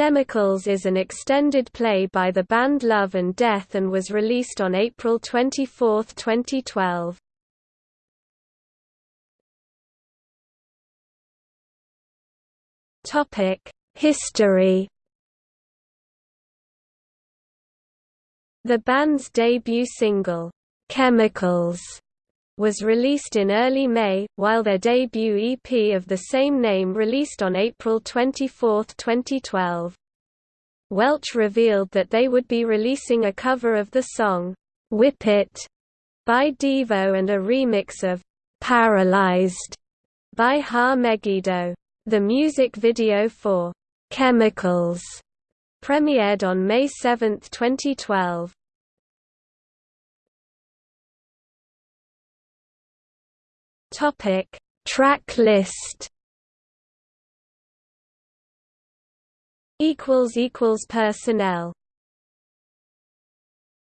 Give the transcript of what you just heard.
Chemicals is an extended play by the band Love and Death and was released on April 24, 2012. History The band's debut single, "'Chemicals' was released in early May, while their debut EP of the same name released on April 24, 2012. Welch revealed that they would be releasing a cover of the song, "'Whip It' by Devo and a remix of "'Paralyzed' by Ha Megiddo. The music video for "'Chemicals' premiered on May 7, 2012. Topic: Track list. Equals equals personnel.